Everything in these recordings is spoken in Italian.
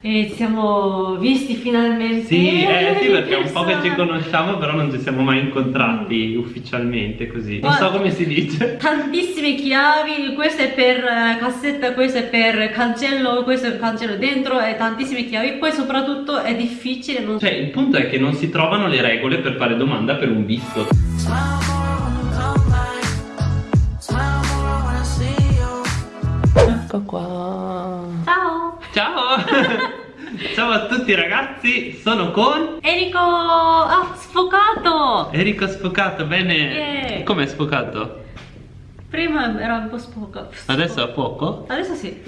E ci siamo visti finalmente. Sì, eh, sì, perché è un po' che ci conosciamo, però non ci siamo mai incontrati mm. ufficialmente così. Non so come si dice. Tantissime chiavi, questa è per uh, cassetta, questa è per cancello, questo è per cancello dentro, e tantissime chiavi. Poi soprattutto è difficile. Non... Cioè, il punto è che non si trovano le regole per fare domanda per un visto. Ecco qua. Ciao. Ciao. Ciao a tutti ragazzi, sono con Enrico ah, sfocato Enrico sfocato, bene yeah. Com'è sfocato? Prima era un po' sfocato Adesso a fuoco? Adesso sì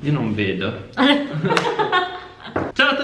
Io non vedo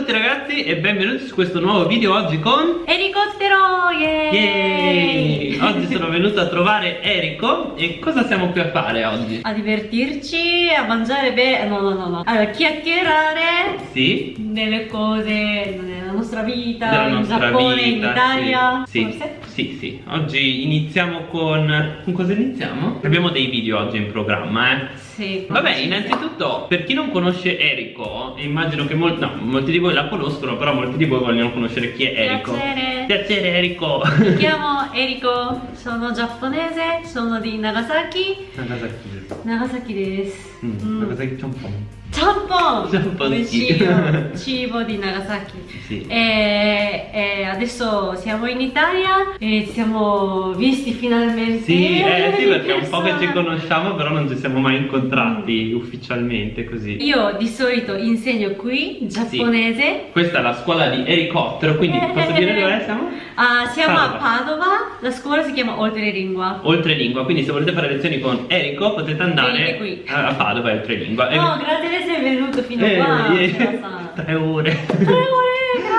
tutti ragazzi e benvenuti su questo nuovo video oggi con Ericottero! Yeah! Yay! Oggi sono venuto a trovare Erico e cosa siamo qui a fare oggi? A divertirci, a mangiare bene, no no no no, a chiacchierare Sì Delle cose nella nostra vita, Della in nostra Giappone, vita, in Italia sì. Forse? Sì sì, oggi iniziamo con... con cosa iniziamo? Abbiamo dei video oggi in programma eh sì. Vabbè, innanzitutto, per chi non conosce Eriko, immagino che molti, no, molti di voi la conoscono, però molti di voi vogliono conoscere chi è Eriko. Piacere. Piacere Eriko. Mi chiamo Eriko, sono giapponese, sono di Nagasaki. Nagasaki. Nagasaki desu. Mm, mm. Nagasaki Champon. Ciampon! Ciampon cibo di Nagasaki. Sì. E, e, adesso siamo in Italia e ci siamo visti finalmente. Sì, eh, sì perché è un po' che ci conosciamo, però non ci siamo mai incontrati mm. ufficialmente così. Io di solito insegno qui giapponese. Sì. Questa è la scuola di elicottero, quindi eh, posso dire dove siamo? Uh, siamo Padova. a Padova, la scuola si chiama Oltrelingua. Oltrelingua, quindi se volete fare lezioni con Eriko potete andare a Padova e Oltrelingua. No, grazie sei venuto fino eh, qua? Eh, tre ore. Tre ore.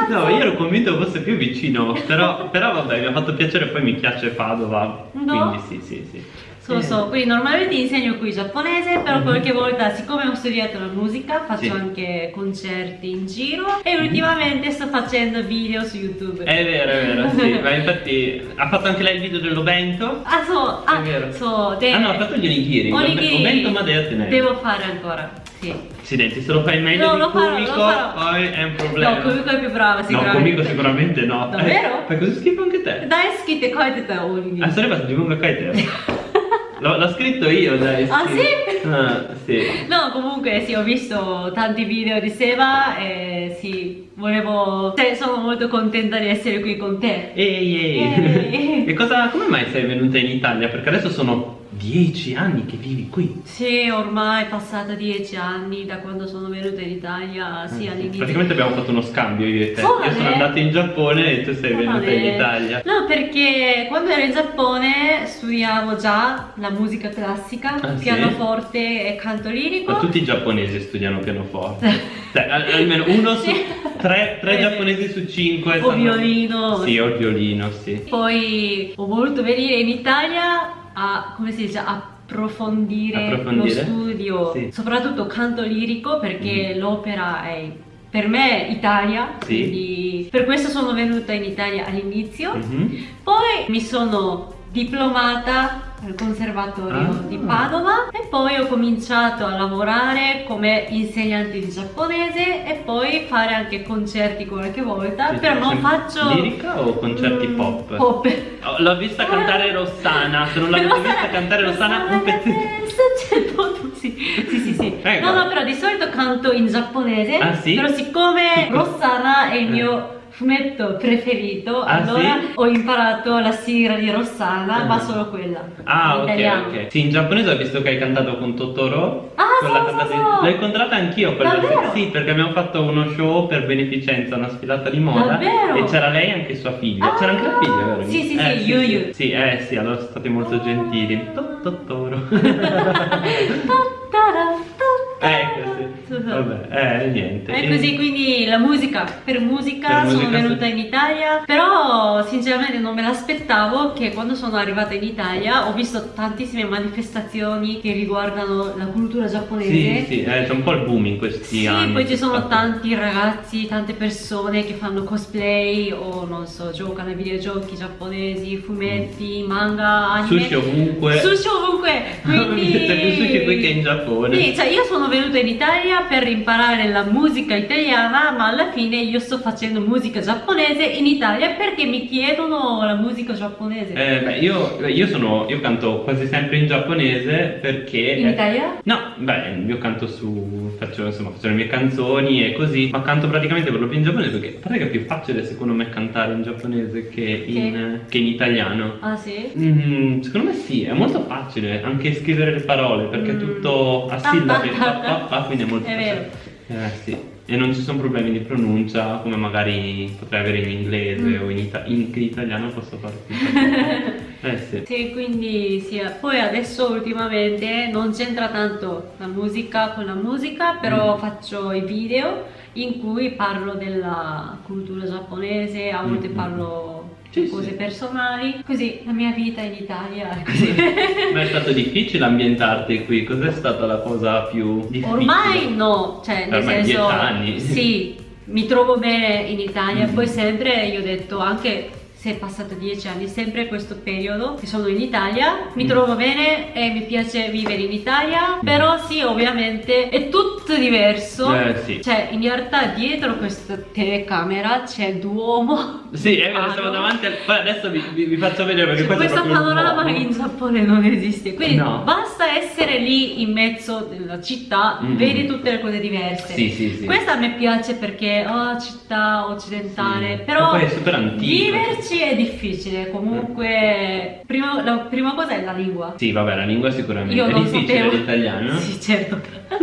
No, io ero convinto fosse più vicino, però, però vabbè, mi ha fatto piacere, poi mi piace Padova, no. quindi sì, sì, sì. So, so, quindi normalmente insegno qui giapponese, però -hmm. qualche volta, siccome ho studiato la musica, faccio sì. anche concerti in giro e ultimamente sto facendo video su YouTube. È vero, è vero, sì, ma infatti ha fatto anche lei il video dell'Obento? Ah, so, ah, è vero. So, de... Ah no, ha fatto gli onigiri, onigiri. Obento ma devo Devo fare ancora. Sì. Accidenti, se lo fai meglio no, di Kumiko, poi è un problema. No, Kumiko è più brava, sicuramente. No, Kumiko sicuramente no. Davvero? Eh, fai così schifo anche te. Dai, schifo, come te onigiri. Ah, sarebbe stato di Munga Kaite. L'ho scritto io, dai. Ah, sì? Ah, sì. No, comunque sì, ho visto tanti video di Seba e sì, volevo... Cioè, sono molto contenta di essere qui con te. Ehi, ehi. ehi. e cosa, come mai sei venuta in Italia? Perché adesso sono Dieci anni che vivi qui? Sì, ormai è passata dieci anni da quando sono venuta in Italia, sì, eh, all'inizio. Praticamente abbiamo fatto uno scambio io e te. Oh, io sono andata in Giappone e tu sei oh, venuta in Italia. No, perché quando ero in Giappone studiavo già la musica classica, ah, pianoforte sì? e canto lirico. Ma tutti i giapponesi studiano pianoforte. cioè, almeno uno su tre, tre giapponesi su cinque. O sanno... violino. Sì, o il violino, sì. Poi ho voluto venire in Italia a, come si dice, approfondire, approfondire? lo studio, sì. soprattutto canto lirico perché mm. l'opera è per me Italia, sì. quindi per questo sono venuta in Italia all'inizio, mm -hmm. poi mi sono diplomata al conservatorio ah. di Padova e poi ho cominciato a lavorare come insegnante di giapponese e poi fare anche concerti qualche volta sì, però non faccio lirica o concerti mm, pop? pop oh, l'ho vista cantare Rossana se non l'avete vista cantare Rossana, Rossana un pezzetto sì sì sì, sì. no no però di solito canto in giapponese ah, sì? però siccome Rossana è il mio fumetto preferito ah, allora sì? ho imparato la sigla di Rossana uh ma solo quella ah ok ok. Sì in giapponese ho visto che hai cantato con Totoro ah so, so, so. l'ho incontrata anch'io quella Davvero? sì perché abbiamo fatto uno show per beneficenza una sfilata di moda Davvero? e c'era lei e anche sua figlia. Ah, c'era anche la figlia vero? sì sì eh, sì, Yu Yu sì eh sì allora sono stati molto gentili. Totoro ecco Vabbè, eh, niente. È così, quindi la musica, per musica, per sono musica venuta in Italia, però sinceramente non me l'aspettavo che quando sono arrivata in Italia ho visto tantissime manifestazioni che riguardano la cultura giapponese. Sì, sì, eh, c'è un po' il boom in questi sì, anni. Sì, poi ci sono fatto. tanti ragazzi, tante persone che fanno cosplay o non so, giocano ai videogiochi giapponesi, fumetti, mm. manga, anime. Sushi ovunque. Sushi ovunque, quindi... C'è più sushi qui che in Giappone. Sì, cioè io sono sono venuta in Italia per imparare la musica italiana ma alla fine io sto facendo musica giapponese in Italia perché mi chiedono la musica giapponese eh, beh, io, io, sono, io canto quasi sempre in giapponese perché in Italia? no, beh, io canto su faccio, insomma, faccio le mie canzoni e così ma canto praticamente per lo più in giapponese perché pare che è più facile secondo me cantare in giapponese che in, che in italiano ah sì? Mm, secondo me sì, è molto facile anche scrivere le parole perché mm. è tutto a sillabe quindi è molto è facile eh, sì e non ci sono problemi di pronuncia come magari potrei avere in inglese mm. o in, ita in, italiano posso fare eh sì. sì quindi sì poi adesso ultimamente non c'entra tanto la musica con la musica però mm. faccio i video in cui parlo della cultura giapponese a volte mm. parlo sì, cose sì. personali, così la mia vita in Italia è così. Ma è stato difficile ambientarti qui? Cos'è stata la cosa più difficile? Ormai no, cioè nel Ormai senso... anni. Sì, mi trovo bene in Italia, mm. poi sempre io ho detto anche se è passato dieci anni, sempre questo periodo che sono in Italia, mi mm. trovo bene e mi piace vivere in Italia, mm. però sì, ovviamente è tutto diverso. Eh, sì. Cioè, in realtà dietro questa telecamera c'è Duomo. Sì, è vero, siamo davanti al... Poi adesso vi, vi, vi, faccio vedere perché cioè, questo panorama in Giappone non esiste, quindi no. basta essere lì in mezzo della città, mm. vedi tutte le cose diverse. Sì, sì, sì. Questa a me piace perché, oh, città occidentale, sì. però... poi è super antico. Viverci sì, è difficile, comunque prima, la prima cosa è la lingua. Sì, vabbè, la lingua sicuramente. Io è difficile sapevo... l'italiano? Sì, certo.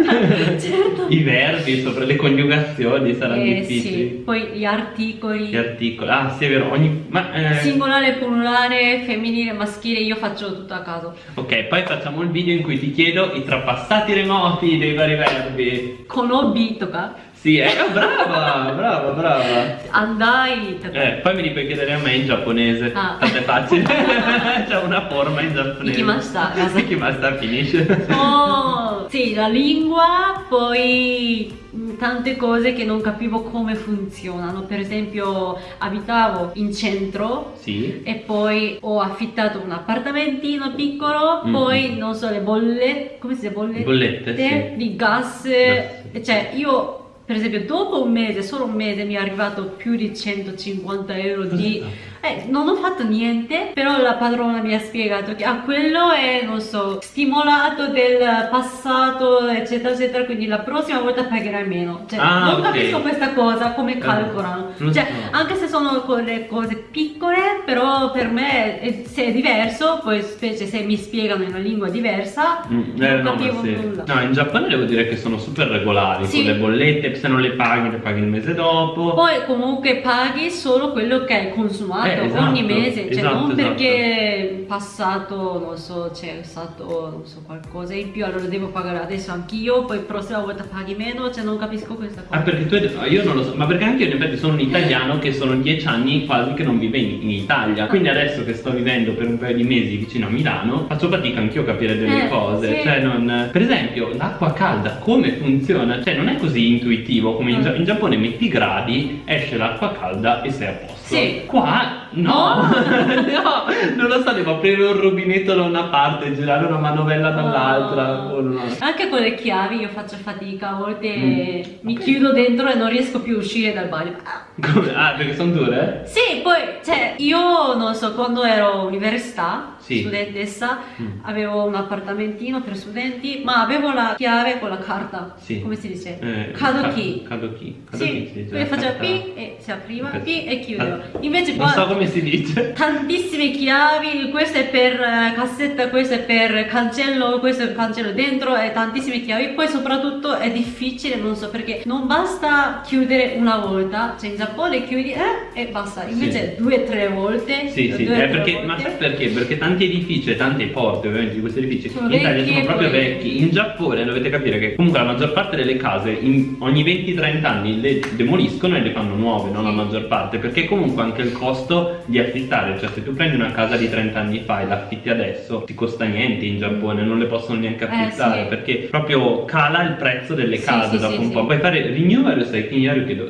certo. I verbi, sopra le coniugazioni saranno eh, difficili. Sì. Poi gli articoli. Gli articoli, ah sì è vero, ogni... Ma, eh... Singolare, plurale, femminile, maschile, io faccio tutto a caso. Ok, poi facciamo il video in cui ti chiedo i trapassati remoti dei vari verbi. Con obi, tocca? Sì, eh, oh, brava, brava, brava. Andai. Eh, poi mi puoi chiedere a me in giapponese. Ah. Tanto è facile. C'è una forma in giapponese. Ikimashita. Ikimashita finisce. Oh, sì, la lingua, poi tante cose che non capivo come funzionano per esempio abitavo in centro sì. e poi ho affittato un appartamentino piccolo mm. poi non so le bollette come si dice bollette, bollette sì. di gas, gas cioè io per esempio dopo un mese, solo un mese mi è arrivato più di 150 euro di eh, non ho fatto niente, però la padrona mi ha spiegato che ah, quello è, non so, stimolato del passato, eccetera, eccetera, quindi la prossima volta pagherai meno. Cioè, ah, non okay. capisco questa cosa, come eh, calcolano. Uh, cioè, so. anche se sono le cose piccole, però per me, è, se è diverso, poi specie se mi spiegano in una lingua diversa, mm, eh, non no, capivo sì. nulla. No, in Giappone devo dire che sono super regolari, sì. con le bollette, se non le paghi, le paghi il mese dopo. Poi comunque paghi solo quello che hai consumato eh, esatto, ogni mese, cioè esatto, non perché esatto. passato, non so, c'è stato, non so, qualcosa in più, allora devo pagare adesso anch'io, poi prossima volta paghi meno, cioè non capisco questa cosa. Ah, perché tu, io non lo so, ma perché anche io in effetti sono un italiano che sono dieci anni quasi che non vive in, in Italia, quindi adesso che sto vivendo per un paio di mesi vicino a Milano, faccio fatica anch'io a capire delle eh, cose, sì. cioè non... Per esempio, l'acqua calda, come funziona? Cioè non è così intuitivo come in, mm. in Giappone metti i gradi, esce l'acqua calda e sei a posto. Sì. Qua no, no, non lo so, devo aprire un rubinetto da una parte e girare una manovella dall'altra. Oh. No. Anche con le chiavi io faccio fatica, a volte mm. mi okay. chiudo dentro e non riesco più a uscire dal bagno. Come? Ah, perché sono dure? Sì, poi, cioè, io non so, quando ero università, sì. studentessa, mm. avevo un appartamentino per studenti, ma avevo la chiave con la carta. Sì. Come si dice? Eh, Kadoki. Kadoki. Sì, sì quindi faceva P e si apriva, P e chiudeva. Invece qua... Non so come si dice. Tantissime chiavi, questa è per uh, cassetta, questa è per cancello, questo è per cancello dentro e tantissime chiavi. Poi soprattutto è difficile, non so perché, non basta chiudere una volta, cioè in Giappone chiudi eh, e basta, invece sì. due o tre volte. Sì, sì, eh, perché, ma sai perché? Perché tanti edifici e tante porte ovviamente di questi edifici sono in Italia sono proprio vecchi. In Giappone dovete capire che comunque la maggior parte delle case in, ogni 20-30 anni le demoliscono e le fanno nuove, non sì. la maggior parte, perché comunque anche il costo di affittare, cioè se tu prendi una casa di 30 anni fa e l'affitti adesso ti costa niente in Giappone, non le possono neanche affittare eh, sì. perché proprio cala il prezzo delle case dopo un po'. Puoi fare renewal, sai,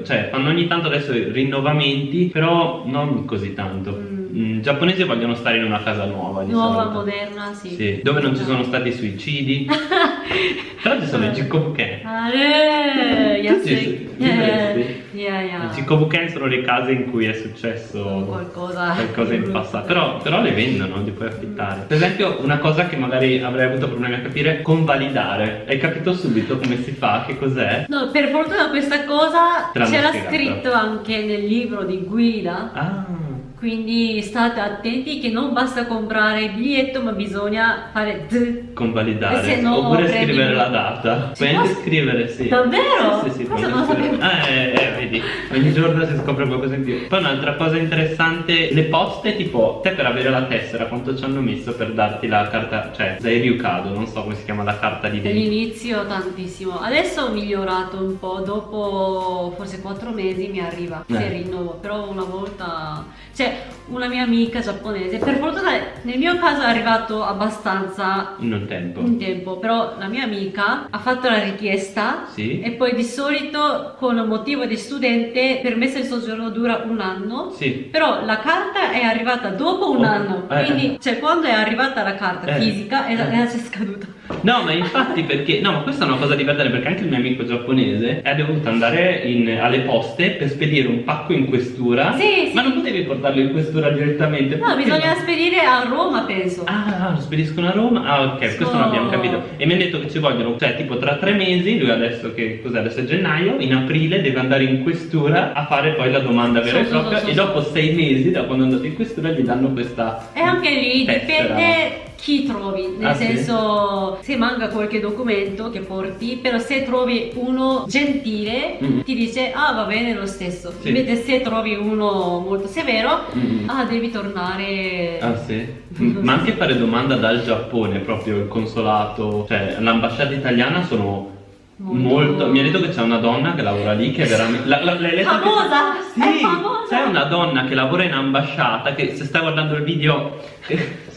cioè fanno ogni tanto adesso rinnovamenti, però non così tanto. Mm mm, giapponesi vogliono stare in una casa nuova. nuova, solito. moderna, sì. sì. Dove non ci sono stati suicidi. Però ci sono i Jikobuken. Ale, yasui. Yeah, yeah. I Jikobuken sono le case in cui è successo qualcosa, qualcosa in passato. Però, però, le vendono, li puoi affittare. Per esempio, una cosa che magari avrei avuto problemi a capire, convalidare. Hai capito subito come si fa? Che cos'è? No, per fortuna questa cosa c'era scritto anche nel libro di guida. Ah quindi state attenti che non basta comprare il biglietto ma bisogna fare d convalidare. No oppure scrivere il... la data. Puoi anche scrivere sì. Davvero? sì sì, sì Cosa non sapevo. Ah, eh, eh, vedi. Ogni giorno si scopre qualcosa in più. Poi un'altra cosa interessante le poste tipo te per avere la tessera quanto ci hanno messo per darti la carta? Cioè Zairiukado non so come si chiama la carta di dentro all'inizio tantissimo. Adesso ho migliorato un po' dopo forse 4 mesi mi arriva eh. se rinnovo però una volta cioè una mia amica giapponese per fortuna nel mio caso è arrivato abbastanza in tempo in tempo però la mia amica ha fatto la richiesta sì. e poi di solito con motivo di studente permesso di soggiorno dura un anno sì. però la carta è arrivata dopo un oh, anno eh. quindi cioè quando è arrivata la carta eh. fisica è, eh. è scaduta No, ma infatti perché... No, ma questa è una cosa divertente perché anche il mio amico giapponese è dovuto andare in, alle poste per spedire un pacco in questura. Sì, Ma non potevi portarlo in questura direttamente. No, bisogna no? spedire a Roma, penso. Ah, lo spediscono a Roma? Ah, ok, so... questo non abbiamo capito. E mi ha detto che ci vogliono, cioè tipo tra tre mesi, lui adesso che cos'è? Adesso è gennaio, in aprile deve andare in questura a fare poi la domanda vera e propria e dopo sei mesi, da quando è andato in questura, gli danno questa... E anche lì tessera. dipende chi trovi, nel ah, senso sì? se manca qualche documento che porti, però se trovi uno gentile mm. ti dice ah va bene lo stesso, sì. invece se trovi uno molto severo mm. ah devi tornare. Ah sì? Ma anche fare domanda dal Giappone, proprio il consolato, cioè l'ambasciata italiana sono Molto. Molto. Mi ha detto che c'è una donna che lavora lì che è veramente. La, la, famosa! Che... Sì, c'è una donna che lavora in ambasciata che se stai guardando il video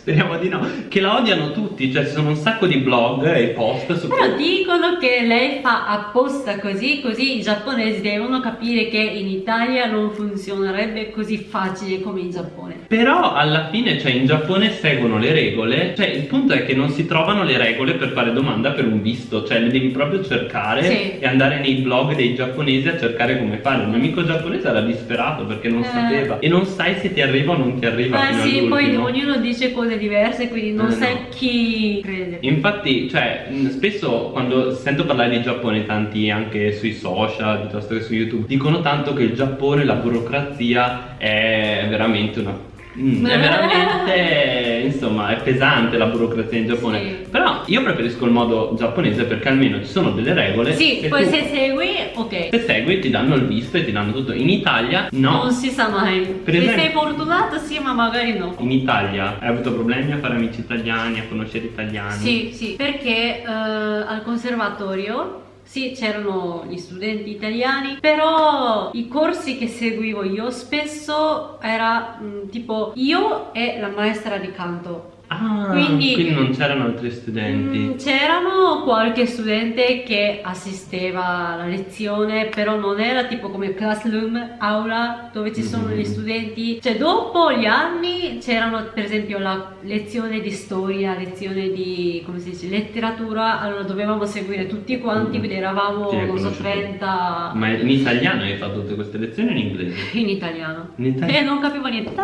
Speriamo di no. Che la odiano tutti, cioè ci sono un sacco di blog e post su Però dicono che lei fa apposta così, così i giapponesi devono capire che in Italia non funzionerebbe così facile come in Giappone. Però alla fine, cioè in Giappone seguono le regole, cioè il punto è che non si trovano le regole per fare domanda per un visto, cioè le devi proprio cercare sì. e andare nei blog dei giapponesi a cercare come fare. Il mio amico giapponese era disperato perché non eh. sapeva e non sai se ti arriva o non ti arriva. Eh sì, poi ognuno dice cose cose diverse, quindi non eh, sai no. chi crede. Infatti, cioè, spesso quando sento parlare di Giappone, tanti anche sui social, piuttosto che su YouTube, dicono tanto che il Giappone, la burocrazia è veramente una Mm, è veramente, insomma, è pesante la burocrazia in Giappone. Sì. Però io preferisco il modo giapponese perché almeno ci sono delle regole. Sì, poi tu, se segui, ok. Se segui ti danno il visto e ti danno tutto. In Italia no. Non si sa mai. Per se esempio, sei fortunato sì, ma magari no. In Italia hai avuto problemi a fare amici italiani, a conoscere italiani? Sì, sì, perché uh, al conservatorio sì, c'erano gli studenti italiani, però i corsi che seguivo io spesso era mh, mm, tipo io e la maestra di canto Ah, quindi, quindi non c'erano altri studenti? Mm, c'erano qualche studente che assisteva alla lezione, però non era tipo come classroom, aula, dove ci sono mm -hmm. gli studenti. Cioè dopo gli anni c'erano per esempio la lezione di storia, lezione di, come si dice, letteratura, allora dovevamo seguire tutti quanti, mm -hmm. quindi eravamo, non so, 30... Ma in italiano hai fatto tutte queste lezioni o in inglese? In italiano. In italiano? E non capivo niente. Da,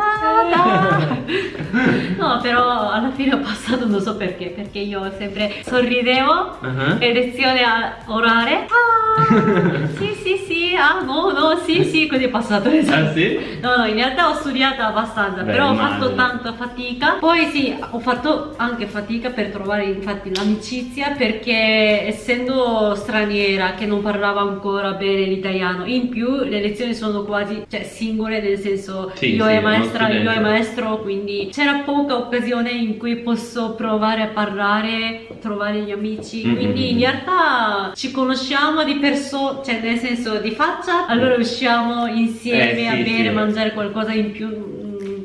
da. no, però alla fine ho passato non so perché perché io sempre sorridevo uh -huh. e lezione orale ah, sì sì sì ah no no sì sì così è passato ah, sì? no no in realtà ho studiato abbastanza Beh, però immagino. ho fatto tanta fatica poi sì ho fatto anche fatica per trovare infatti l'amicizia perché essendo straniera che non parlava ancora bene l'italiano in più le lezioni sono quasi cioè singole nel senso sì, io sì, e maestra io e maestro quindi c'era poca occasione in cui posso provare a parlare, trovare gli amici. Mm -hmm. Quindi in realtà ci conosciamo di persona, cioè nel senso di faccia, allora usciamo insieme eh, sì, a bere, sì. mangiare qualcosa in più.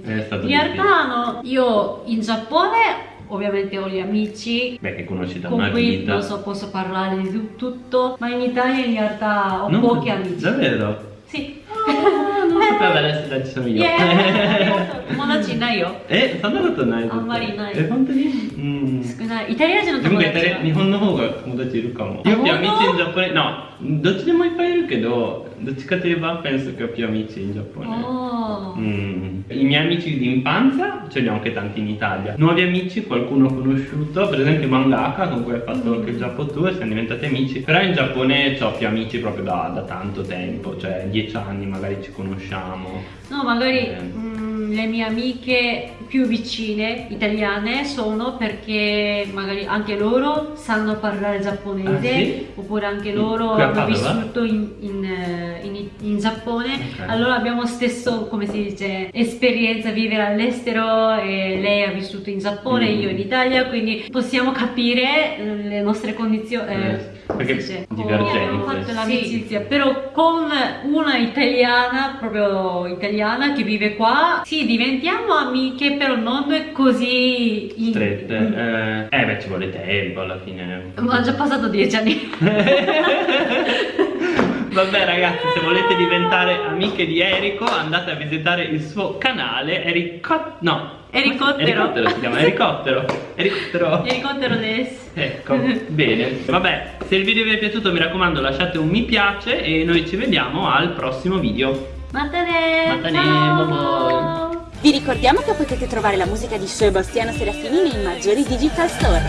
in realtà no, io in Giappone ovviamente ho gli amici Beh, che conosci da con una cui vita. so, posso parlare di tutto ma in Italia in realtà ho non, pochi amici davvero? sì oh, sapeva adesso ci sono io. Yeah, 友達いないよ。え、そんなことないあんまりいない。え、本当にうん。少ない。イタリア人の友達は。日本の方が友達いるかも。Io più amici in Giappone, no, どっちでもいっぱいいるけど、どっちかといえば penso che ho più amici in Giappone. Oh. Mm. I miei amici di infanzia ce li ho anche tanti in Italia. Nuovi amici, qualcuno ho conosciuto, per esempio Mangaka con cui ho fatto anche il Giappone Tour, siamo diventati amici. Però in Giappone ho più amici proprio da, da tanto tempo, cioè dieci anni magari ci conosciamo. No, magari... Eh. Mm le mie amiche più vicine italiane sono perché magari anche loro sanno parlare giapponese ah, sì? oppure anche loro hanno vissuto in, in, eh, in, in Giappone okay. allora abbiamo stesso come si dice esperienza vivere all'estero e lei ha vissuto in Giappone mm. io in Italia quindi possiamo capire le nostre condizioni eh, perché dice, abbiamo fatto l'amicizia sì. però con una italiana proprio italiana che vive qua sì diventiamo amiche però non così strette. In... eh, eh beh ci vuole tempo alla fine. Ma già passato dieci anni Vabbè ragazzi, se volete diventare amiche di Erico andate a visitare il suo canale Erico... no, Ericottero. Ericottero si chiama, Ericottero. Ericottero. Ericottero des. Ecco, bene. Vabbè, se il video vi è piaciuto mi raccomando lasciate un mi piace e noi ci vediamo al prossimo video. Matane! Matane, bye Vi ricordiamo che potete trovare la musica di Sebastiano Serafini nei maggiori digital store.